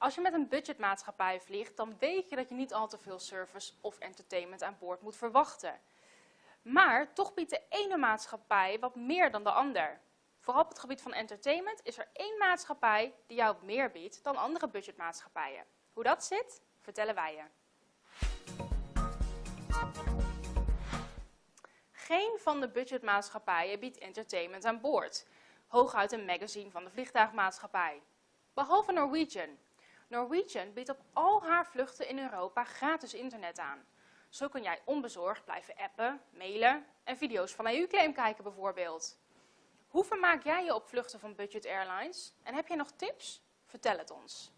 Als je met een budgetmaatschappij vliegt, dan weet je dat je niet al te veel service of entertainment aan boord moet verwachten. Maar toch biedt de ene maatschappij wat meer dan de ander. Vooral op het gebied van entertainment is er één maatschappij die jou meer biedt dan andere budgetmaatschappijen. Hoe dat zit, vertellen wij je. Geen van de budgetmaatschappijen biedt entertainment aan boord. Hooguit een magazine van de vliegtuigmaatschappij. Behalve Norwegian. Norwegian biedt op al haar vluchten in Europa gratis internet aan. Zo kun jij onbezorgd blijven appen, mailen en video's van EU-claim kijken bijvoorbeeld. Hoe vermaak jij je op vluchten van Budget Airlines? En heb je nog tips? Vertel het ons.